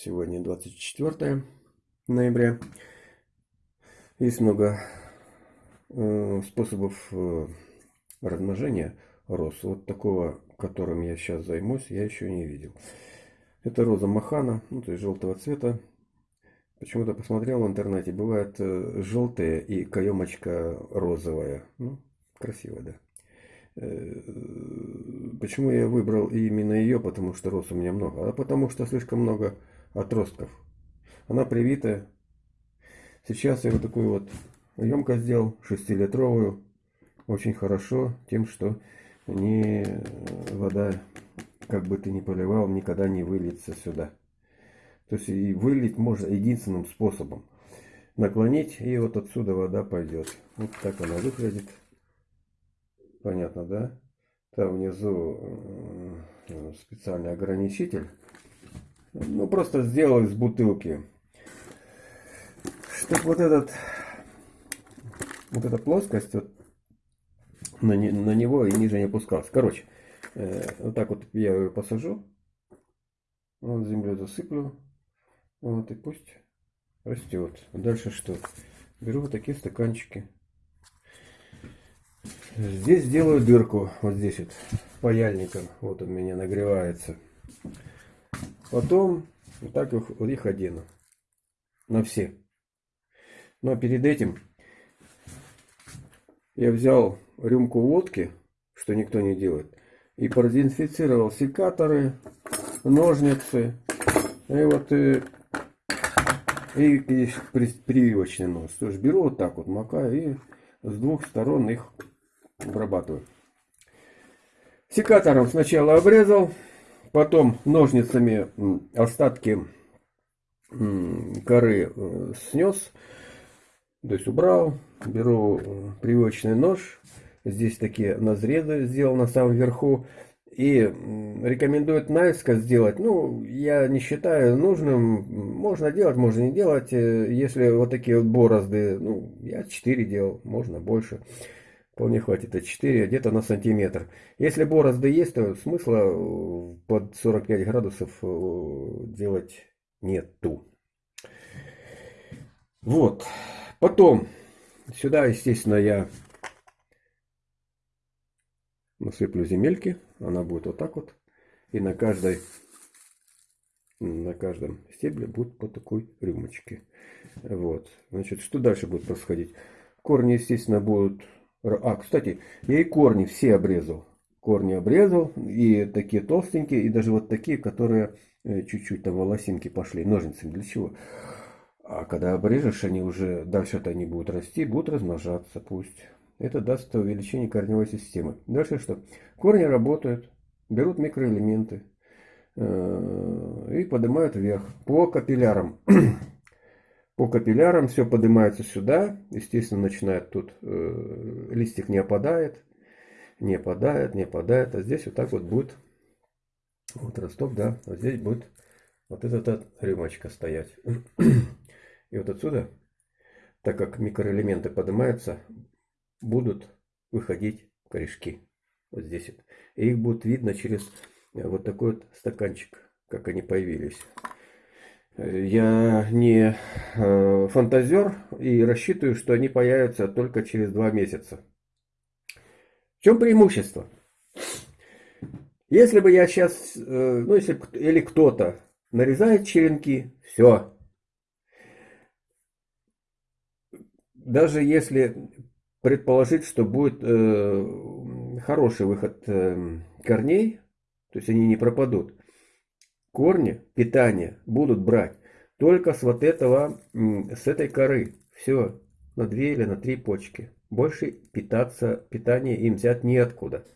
Сегодня 24 ноября. Есть много э, способов э, размножения роз. Вот такого, которым я сейчас займусь, я еще не видел. Это роза махана, ну, то есть желтого цвета. Почему-то посмотрел в интернете, бывает э, желтая и каемочка розовая. Ну, красиво, да. Э, почему я выбрал именно ее? Потому что роз у меня много. А потому что слишком много отростков. Она привитая. Сейчас я вот такую вот емкость сделал, 6-литровую. Очень хорошо тем, что не вода, как бы ты ни поливал, никогда не выльется сюда. То есть и вылить можно единственным способом. Наклонить, и вот отсюда вода пойдет. Вот так она выглядит. Понятно, да? Там внизу э, специальный ограничитель. Ну, просто сделал из бутылки. Чтобы вот этот, вот эта плоскость вот, на, не, на него и ниже не опускалась. Короче, э, вот так вот я ее посажу. Вот землю засыплю. Вот и пусть растет. Дальше что? Беру вот такие стаканчики. Здесь делаю дырку. Вот здесь вот паяльником. Вот он меня нагревается. Потом вот так их, вот их одену. На все. Но перед этим я взял рюмку водки, что никто не делает, и продезинфицировал секаторы, ножницы, и вот и, и, и прививочный нос. То есть беру вот так вот, макаю и с двух сторон их обрабатываю. Секатором сначала обрезал, Потом ножницами остатки коры э, снес, то есть убрал. Беру э, привычный нож. Здесь такие назрезы сделал на самом верху. И рекомендуют наискось сделать. Ну, я не считаю нужным. Можно делать, можно не делать. Э, если вот такие вот борозды, ну, я 4 делал, можно больше. Вполне хватит а 4, где-то на сантиметр. Если борозды есть, то смысла э, под 45 градусов э, делать нету. Вот. Потом, сюда, естественно, я насыплю земельки. Она будет вот так вот. И на каждой, на каждом стебле будет по такой рюмочке. Вот. Значит, что дальше будет происходить? Корни, естественно, будут а, кстати, я и корни все обрезал. Корни обрезал, и такие толстенькие, и даже вот такие, которые э, чуть-чуть там волосинки пошли, ножницами. Для чего? А когда обрежешь, они уже, дальше-то они будут расти, будут размножаться, пусть. Это даст увеличение корневой системы. Дальше что? Корни работают, берут микроэлементы э, и поднимают вверх по капиллярам. По капиллярам все поднимается сюда. Естественно, начинает тут, э, листик не опадает. Не опадает, не опадает. А здесь вот так вот будет, вот росток, да. Вот здесь будет вот эта рюмочка стоять. И вот отсюда, так как микроэлементы поднимаются, будут выходить корешки. Вот здесь вот. И их будет видно через вот такой вот стаканчик, как они появились. Я не э, фантазер и рассчитываю, что они появятся только через два месяца. В чем преимущество? Если бы я сейчас, э, ну если или кто-то нарезает черенки, все. Даже если предположить, что будет э, хороший выход корней, то есть они не пропадут, корни питания будут брать только с вот этого, с этой коры. Все, на две или на три почки. Больше питаться, питание им взять неоткуда.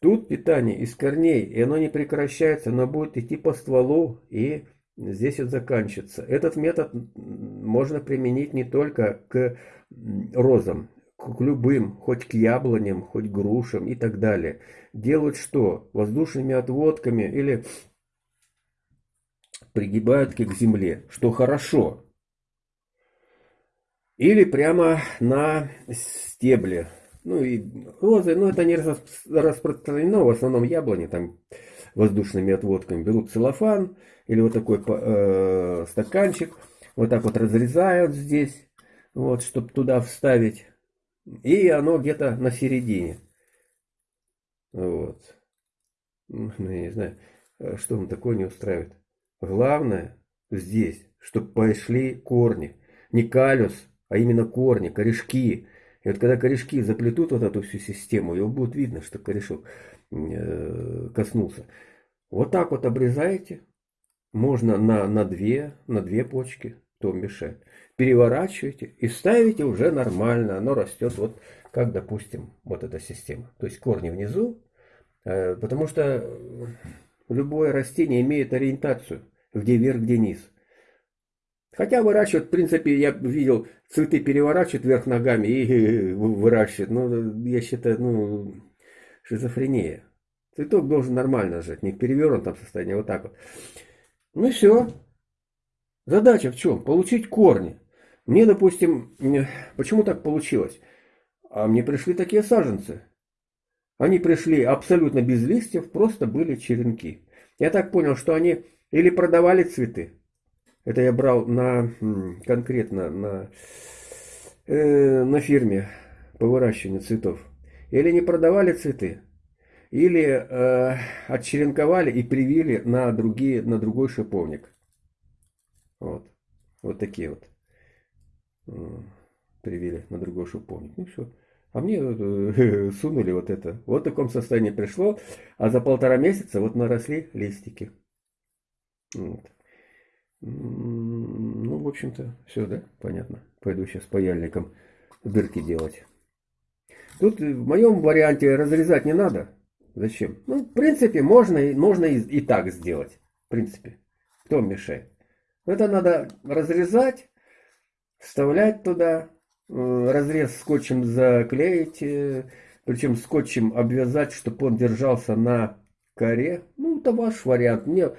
Тут питание из корней, и оно не прекращается, оно будет идти по стволу и здесь вот заканчивается. Этот метод можно применить не только к розам, к любым, хоть к яблоням, хоть грушам и так далее. Делают что? Воздушными отводками или пригибают к земле, что хорошо. Или прямо на стебле. Ну и розы, ну это не распространено, в основном яблони там воздушными отводками. Берут целлофан или вот такой э, стаканчик, вот так вот разрезают здесь, вот, чтобы туда вставить. И оно где-то на середине. Вот. Ну, я не знаю, э, что он такое не устраивает. Главное здесь, чтобы пошли корни. Не калюс, а именно корни, корешки. И вот когда корешки заплетут вот эту всю систему, его будет видно, что корешок э, коснулся. Вот так вот обрезаете. Можно на, на, две, на две почки, то мешает. Переворачиваете и ставите уже нормально. Оно растет вот как, допустим, вот эта система. То есть корни внизу. Э, потому что любое растение имеет ориентацию. Где вверх, где низ. Хотя выращивают, в принципе, я видел, цветы переворачивают вверх ногами и выращивают. Ну, я считаю, ну, шизофрения. Цветок должен нормально жить, не в перевернутом состоянии, а вот так вот. Ну и все. Задача в чем? Получить корни. Мне, допустим, почему так получилось? А мне пришли такие саженцы. Они пришли абсолютно без листьев, просто были черенки. Я так понял, что они или продавали цветы, это я брал на конкретно на, э, на фирме по выращиванию цветов. Или не продавали цветы, или э, отчеренковали и привили на, другие, на другой шиповник. Вот. Вот такие вот. Э, привили на другой шиповник. Ну все. А мне э, сунули вот это. Вот в таком состоянии пришло. А за полтора месяца вот наросли листики. Вот. Ну, в общем-то, все, да? Понятно. Пойду сейчас паяльником дырки делать. Тут в моем варианте разрезать не надо. Зачем? Ну, в принципе, можно, можно и, и так сделать. В принципе. Кто мешает? Это надо разрезать, вставлять туда, э, разрез скотчем заклеить, э, причем скотчем обвязать, чтобы он держался на коре. Ну, это ваш вариант. Мне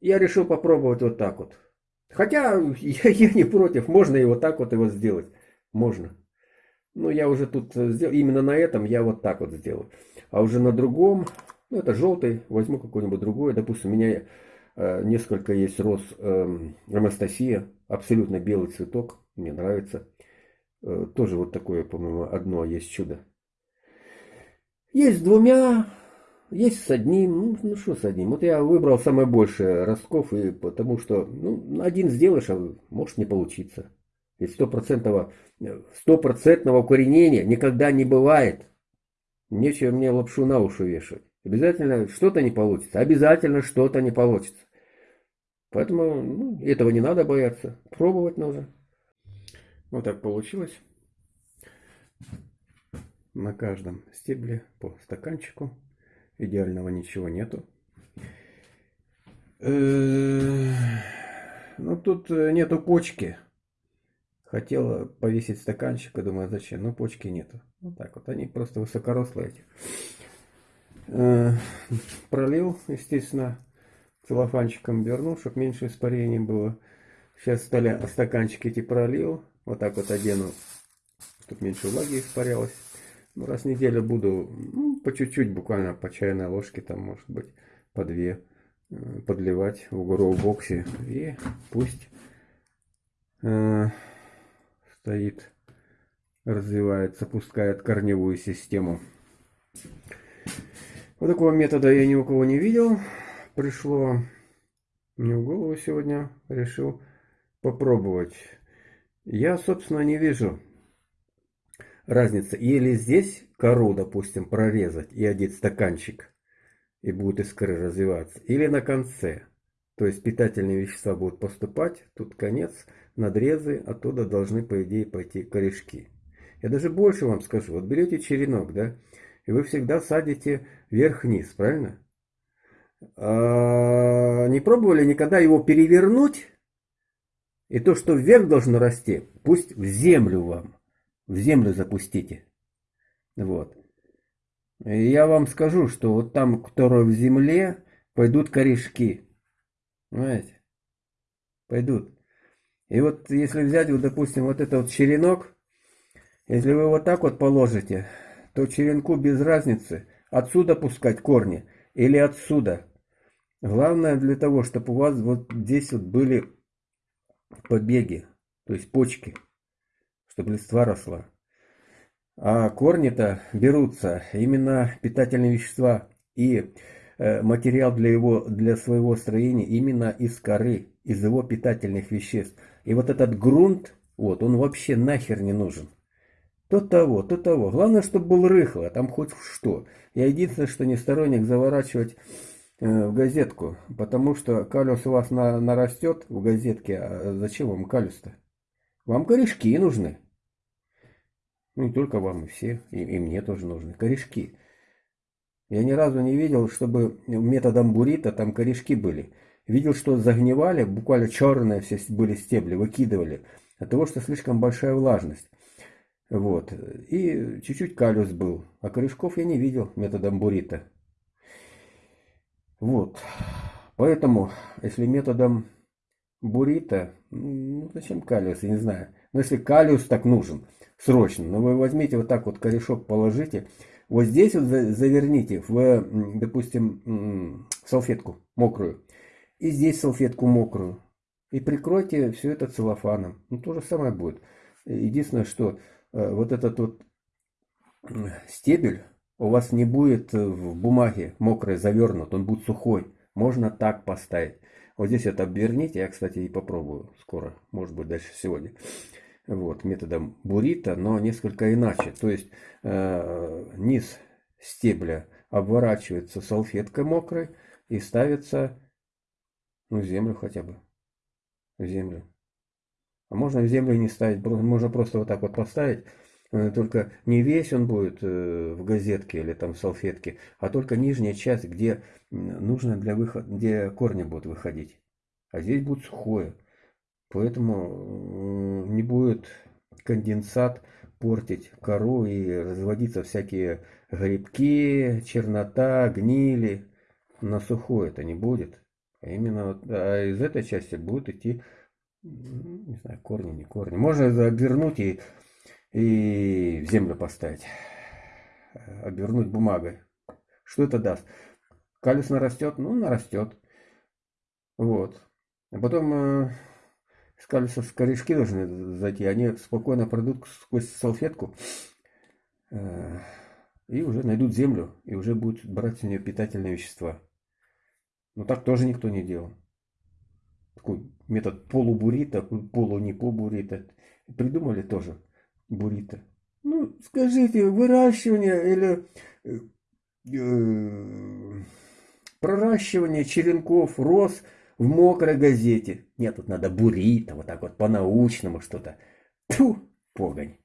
я решил попробовать вот так вот. Хотя я, я не против, можно и вот так вот его сделать. Можно. Ну, я уже тут сделал, именно на этом я вот так вот сделаю. А уже на другом, ну, это желтый, возьму какой-нибудь другой. Допустим, у меня э, несколько есть роз э, Анастасия, абсолютно белый цветок, мне нравится. Э, тоже вот такое, по-моему, одно есть чудо. Есть с двумя, есть с одним, ну, ну что с одним. Вот я выбрал самое большее ростков, и потому что ну, один сделаешь, а может не получиться. Ведь стопроцентного, стопроцентного укоренения никогда не бывает. Нечего мне лапшу на уши вешать. Обязательно что-то не получится. Обязательно что-то не получится. Поэтому ну, этого не надо бояться. Пробовать нужно. Вот так получилось. На каждом стебле по стаканчику. Идеального ничего нету. Э, ну, тут э, нету почки. Хотела повесить стаканчик, и думаю, зачем? Ну, почки нету. Вот так вот, они просто высокорослые эти. Э, пролил, естественно, целлофанчиком вернул, чтобы меньше испарений было. Сейчас стали стаканчики эти пролил. Вот так вот одену, чтобы меньше влаги испарялось. Ну, раз в неделю буду, ну, по чуть-чуть, буквально по чайной ложке, там, может быть, по две, э, подливать в гроу боксе. И пусть э, стоит, развивается, пускает корневую систему. Вот такого метода я ни у кого не видел. Пришло мне в голову сегодня, решил попробовать. Я, собственно, не вижу разница. Или здесь кору, допустим, прорезать и одеть стаканчик, и будет искры развиваться. Или на конце. То есть питательные вещества будут поступать, тут конец, надрезы, оттуда должны, по идее, пойти корешки. Я даже больше вам скажу. Вот берете черенок, да, и вы всегда садите вверх-вниз, правильно? А не пробовали никогда его перевернуть? И то, что вверх должно расти, пусть в землю вам в землю запустите. Вот. И я вам скажу, что вот там, которые в земле, пойдут корешки. Понимаете? Пойдут. И вот если взять, вот, допустим, вот этот вот черенок, если вы вот так вот положите, то черенку без разницы, отсюда пускать корни или отсюда. Главное для того, чтобы у вас вот здесь вот были побеги, то есть почки, чтобы листва росла. А корни-то берутся именно питательные вещества и э, материал для, его, для своего строения именно из коры, из его питательных веществ. И вот этот грунт, вот, он вообще нахер не нужен. То того, то того. Главное, чтобы был рыхло, там хоть что. Я единственное, что не сторонник заворачивать в газетку, потому что калюс у вас на, нарастет в газетке, а зачем вам калюс-то? Вам корешки нужны. Ну, не только вам, и все, и, и мне тоже нужны. Корешки. Я ни разу не видел, чтобы методом бурита там корешки были. Видел, что загнивали, буквально черные все были стебли, выкидывали. От того, что слишком большая влажность. Вот. И чуть-чуть калюс был. А корешков я не видел методом бурита. Вот. Поэтому, если методом бурита, ну зачем калиус, я не знаю. Но если калиус так нужен, срочно. Но вы возьмите вот так вот корешок положите. Вот здесь вот заверните в, допустим, салфетку мокрую. И здесь салфетку мокрую. И прикройте все это целлофаном. Ну, то же самое будет. Единственное, что э, вот этот вот стебель у вас не будет в бумаге мокрой завернут, он будет сухой. Можно так поставить. Вот здесь это обверните, я, кстати, и попробую скоро, может быть, дальше сегодня вот, методом бурита, но несколько иначе. То есть э, низ стебля обворачивается салфеткой мокрой и ставится ну, в землю хотя бы. В землю. А можно в землю не ставить, можно просто вот так вот поставить. Э, только не весь он будет э, в газетке или там в салфетке, а только нижняя часть, где нужно для выхода, где корни будут выходить. А здесь будет сухое. Поэтому не будет конденсат портить кору и разводиться всякие грибки, чернота, гнили. На сухое это не будет. А именно вот, а из этой части будут идти, не знаю, корни, не корни. Можно обернуть и, и в землю поставить. Обернуть бумагой. Что это даст? Калюс нарастет? Ну, нарастет. Вот. А потом э, сказали, что корешки должны зайти, они спокойно пройдут сквозь салфетку э, и уже найдут землю, и уже будут брать с нее питательные вещества. Но так тоже никто не делал. Такой метод полубурита, полу не побурита. Придумали тоже бурита. Ну, скажите, выращивание или э, э, проращивание черенков, роз – в мокрой газете. Нет, тут надо бурить, вот так вот по-научному что-то. Тьфу, погонь.